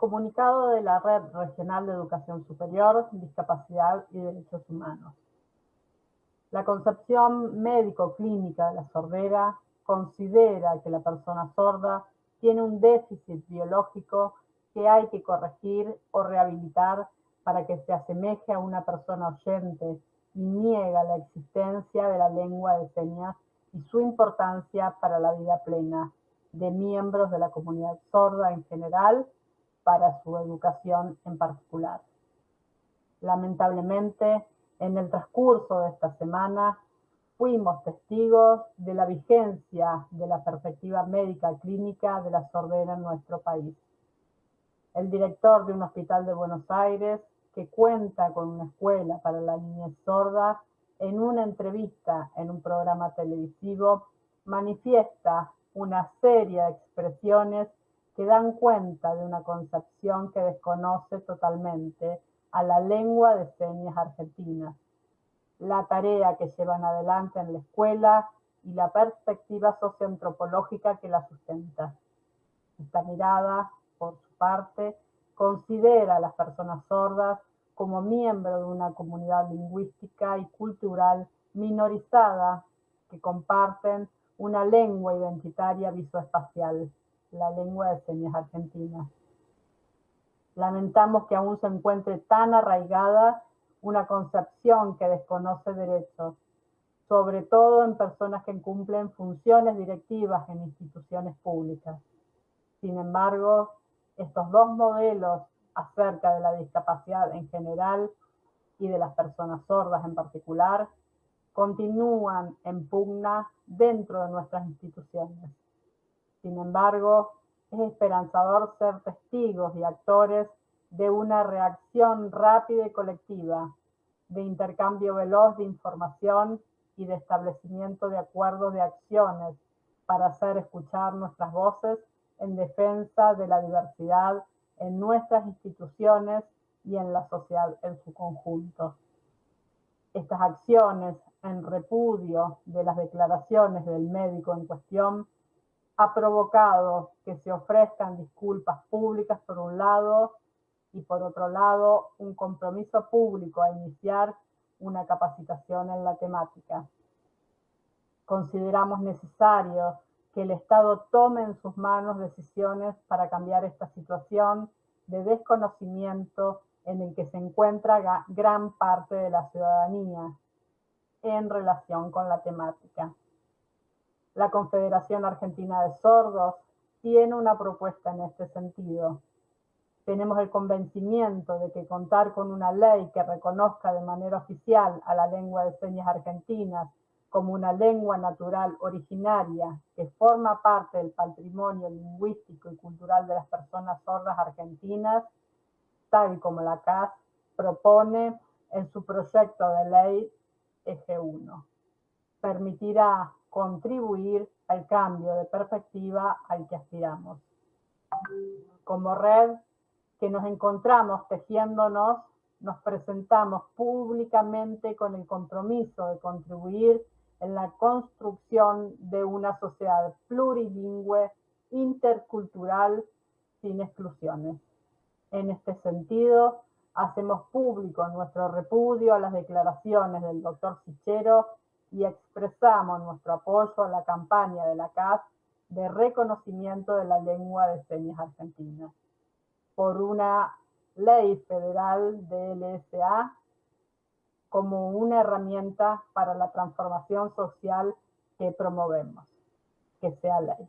Comunicado de la Red Regional de Educación Superior, Discapacidad y Derechos Humanos. La concepción médico-clínica de la sordera considera que la persona sorda tiene un déficit biológico que hay que corregir o rehabilitar para que se asemeje a una persona oyente y niega la existencia de la lengua de señas y su importancia para la vida plena de miembros de la comunidad sorda en general para su educación en particular. Lamentablemente, en el transcurso de esta semana, fuimos testigos de la vigencia de la perspectiva médica clínica de la sordera en nuestro país. El director de un hospital de Buenos Aires, que cuenta con una escuela para la niñez sorda, en una entrevista en un programa televisivo, manifiesta una serie de expresiones que dan cuenta de una concepción que desconoce totalmente a la lengua de señas argentina, la tarea que llevan adelante en la escuela y la perspectiva socioantropológica que la sustenta. Esta mirada, por su parte, considera a las personas sordas como miembro de una comunidad lingüística y cultural minorizada que comparten una lengua identitaria visoespacial la lengua de señas argentina. Lamentamos que aún se encuentre tan arraigada una concepción que desconoce derechos, sobre todo en personas que cumplen funciones directivas en instituciones públicas. Sin embargo, estos dos modelos acerca de la discapacidad en general y de las personas sordas en particular continúan en pugna dentro de nuestras instituciones. Sin embargo, es esperanzador ser testigos y actores de una reacción rápida y colectiva, de intercambio veloz de información y de establecimiento de acuerdos de acciones para hacer escuchar nuestras voces en defensa de la diversidad en nuestras instituciones y en la sociedad en su conjunto. Estas acciones en repudio de las declaraciones del médico en cuestión ha provocado que se ofrezcan disculpas públicas por un lado y por otro lado un compromiso público a iniciar una capacitación en la temática. Consideramos necesario que el Estado tome en sus manos decisiones para cambiar esta situación de desconocimiento en el que se encuentra gran parte de la ciudadanía en relación con la temática. La Confederación Argentina de Sordos tiene una propuesta en este sentido. Tenemos el convencimiento de que contar con una ley que reconozca de manera oficial a la lengua de señas argentinas como una lengua natural originaria que forma parte del patrimonio lingüístico y cultural de las personas sordas argentinas, tal como la CAS propone en su proyecto de ley Eje 1. Permitirá contribuir al cambio de perspectiva al que aspiramos. Como red que nos encontramos tejiéndonos, nos presentamos públicamente con el compromiso de contribuir en la construcción de una sociedad plurilingüe, intercultural, sin exclusiones. En este sentido, hacemos público nuestro repudio a las declaraciones del doctor Sichero y expresamos nuestro apoyo a la campaña de la CAS de reconocimiento de la lengua de señas argentina por una ley federal de LSA como una herramienta para la transformación social que promovemos, que sea ley.